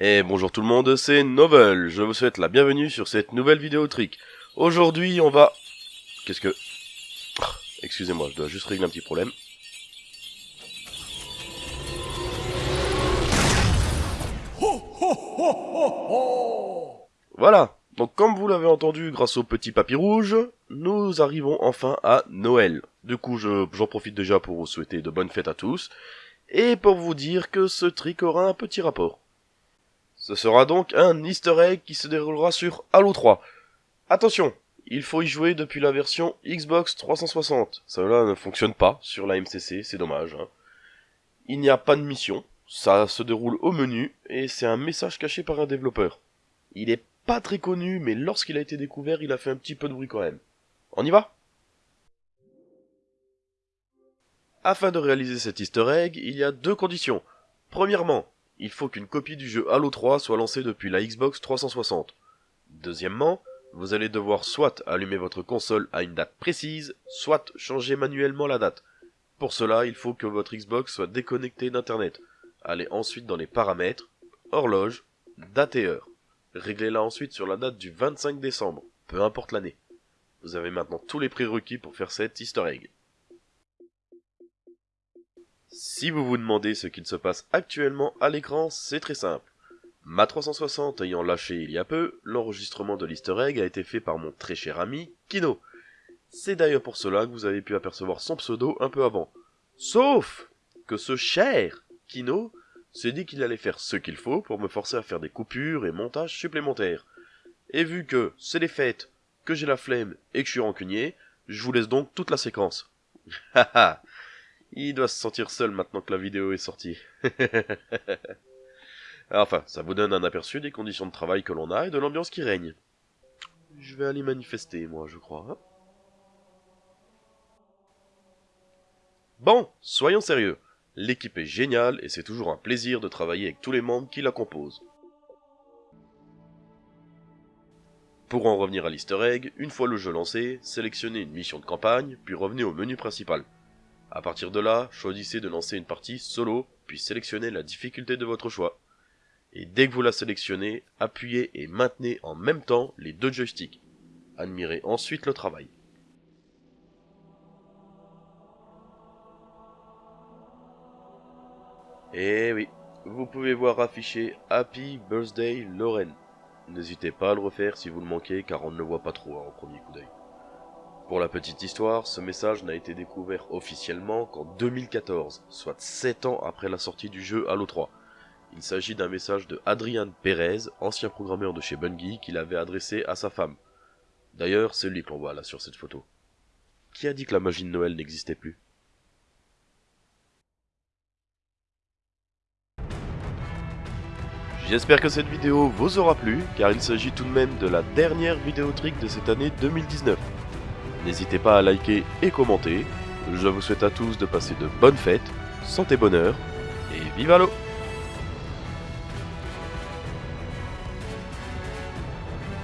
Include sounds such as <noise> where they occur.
Et bonjour tout le monde, c'est Novel. Je vous souhaite la bienvenue sur cette nouvelle vidéo trick. Aujourd'hui, on va... Qu'est-ce que... Ah, Excusez-moi, je dois juste régler un petit problème. Voilà. Donc comme vous l'avez entendu grâce au petit papy rouge, nous arrivons enfin à Noël. Du coup, je- j'en profite déjà pour vous souhaiter de bonnes fêtes à tous, et pour vous dire que ce trick aura un petit rapport. Ce sera donc un easter egg qui se déroulera sur Halo 3. Attention, il faut y jouer depuis la version Xbox 360. Cela ne fonctionne pas sur la MCC, c'est dommage. hein. Il n'y a pas de mission, ça se déroule au menu, et c'est un message caché par un développeur. Il est pas très connu, mais lorsqu'il a été découvert, il a fait un petit peu de bruit quand même. On y va? Afin de réaliser cet easter egg, il y a deux conditions. Premièrement, il faut qu'une copie du jeu Halo 3 soit lancée depuis la Xbox 360. Deuxièmement, vous allez devoir soit allumer votre console à une date précise, soit changer manuellement la date. Pour cela, il faut que votre Xbox soit déconnectée d'Internet. Allez ensuite dans les paramètres, horloge, date et heure. Réglez-la ensuite sur la date du 25 décembre, peu importe l'année. Vous avez maintenant tous les prérequis pour faire cet easter egg. Si vous vous demandez ce qu'il se passe actuellement à l'écran, c'est très simple. Ma 360 ayant lâché il y a peu, l'enregistrement de l'easter egg a été fait par mon très cher ami Kino. C'est d'ailleurs pour cela que vous avez pu apercevoir son pseudo un peu avant. Sauf que ce cher Kino s'est dit qu'il allait faire ce qu'il faut pour me forcer à faire des coupures et montages supplémentaires. Et vu que c'est les fêtes, que j'ai la flemme et que je suis rancunier, je vous laisse donc toute la séquence. <laughs> Haha Il doit se sentir seul maintenant que la vidéo est sortie. <laughs> enfin, ça vous donne un aperçu des conditions de travail que l'on a et de l'ambiance qui règne. Je vais aller manifester, moi, je crois. hein. Bon, soyons sérieux. L'équipe est géniale et c'est toujours un plaisir de travailler avec tous les membres qui la composent. Pour en revenir à l'easter egg, une fois le jeu lancé, sélectionnez une mission de campagne, puis revenez au menu principal. À partir de là, choisissez de lancer une partie solo, puis sélectionnez la difficulté de votre choix. Et dès que vous la sélectionnez, appuyez et maintenez en même temps les deux joysticks. Admirez ensuite le travail. Eh oui, vous pouvez voir affiché Happy Birthday Lorraine. N'hésitez pas à le refaire si vous le manquez car on ne le voit pas trop hein, au premier coup d'œil. Pour la petite histoire, ce message n'a été découvert officiellement qu'en 2014, soit 7 ans après la sortie du jeu Halo 3. Il s'agit d'un message de Adrian Perez, ancien programmeur de chez Bungie, qu'il avait adressé à sa femme. D'ailleurs, c'est lui que l'on voit là sur cette photo. Qui a dit que la magie de Noël n'existait plus? J'espère que cette vidéo vous aura plu, car il s'agit tout de même de la dernière vidéo trick de cette année 2019. N'hésitez pas à liker et commenter. Je vous souhaite à tous de passer de bonnes fêtes, santé bonheur, et vive Halo